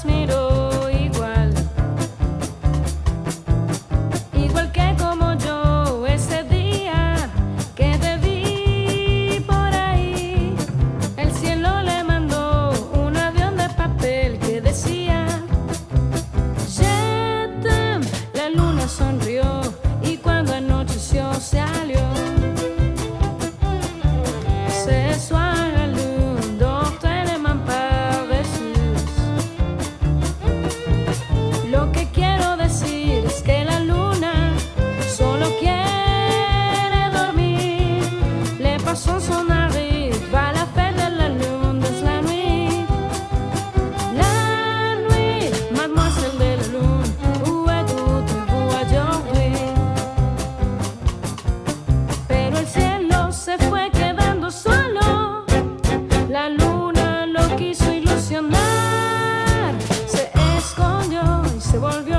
los miro. solo. La luna lo quiso ilusionar, se escondió y se volvió.